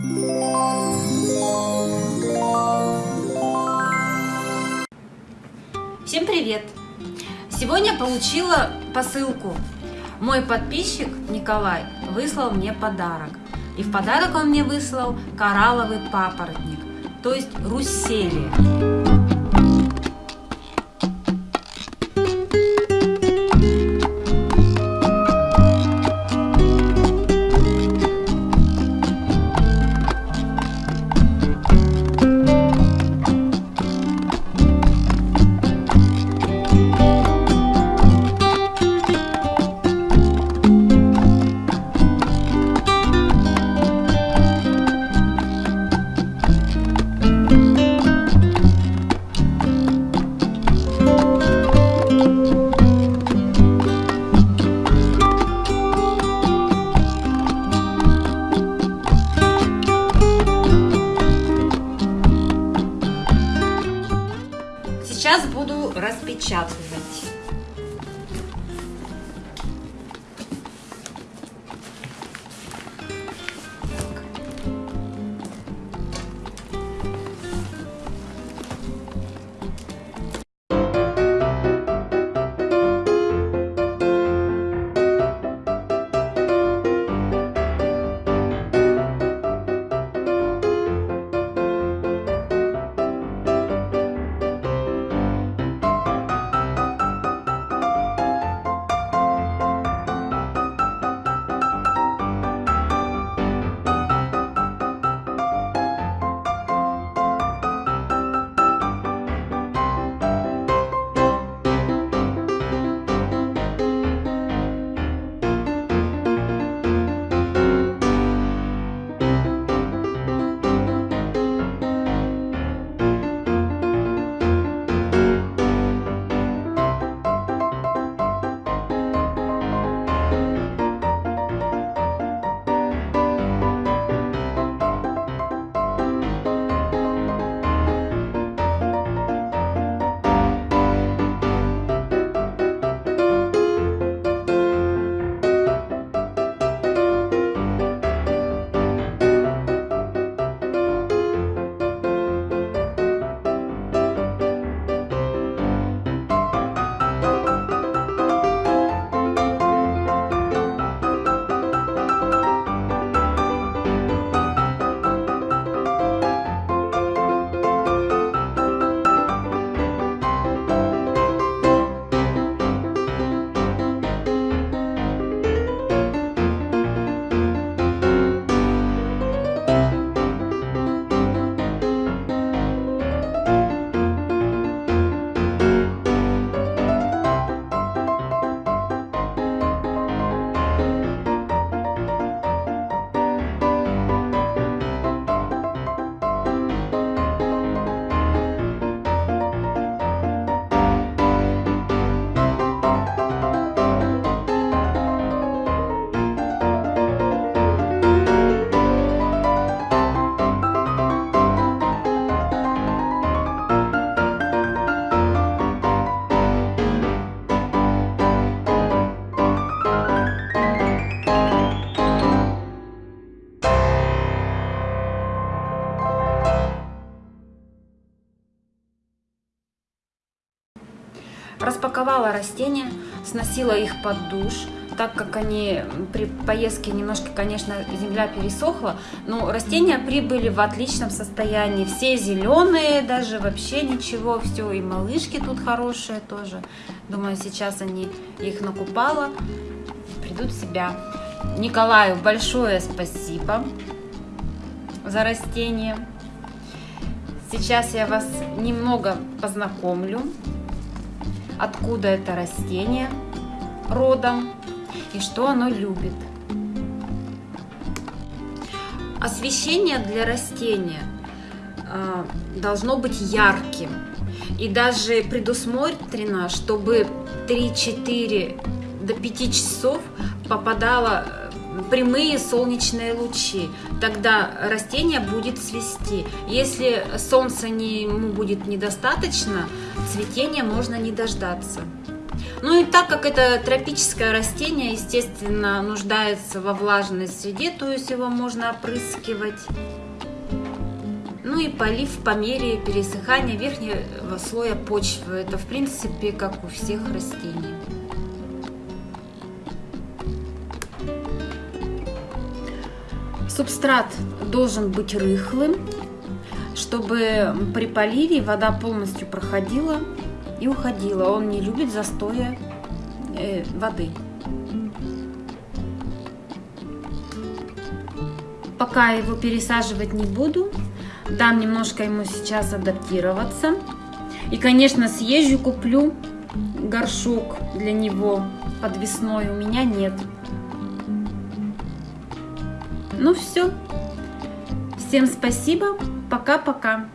Всем привет! Сегодня получила посылку. Мой подписчик Николай выслал мне подарок. И в подарок он мне выслал коралловый папоротник, то есть русселия. Буду Распаковала растения, сносила их под душ, так как они при поездке немножко, конечно, земля пересохла, но растения прибыли в отличном состоянии. Все зеленые, даже вообще ничего, все, и малышки тут хорошие тоже. Думаю, сейчас они их накупала, придут в себя. Николаю большое спасибо за растения. Сейчас я вас немного познакомлю откуда это растение родом и что оно любит. Освещение для растения а, должно быть ярким и даже предусмотрено, чтобы 3-4 до 5 часов попадало прямые солнечные лучи, тогда растение будет цвести. Если солнца не, ему будет недостаточно, цветения можно не дождаться. Ну и так как это тропическое растение, естественно, нуждается во влажной среде, то есть его можно опрыскивать. Ну и полив по мере пересыхания верхнего слоя почвы. Это в принципе как у всех растений. Субстрат должен быть рыхлым, чтобы при поливе вода полностью проходила и уходила. Он не любит застоя э, воды. Пока его пересаживать не буду, дам немножко ему сейчас адаптироваться. И, конечно, съезжу, куплю горшок для него подвесной. У меня нет. Ну все. Всем спасибо. Пока-пока.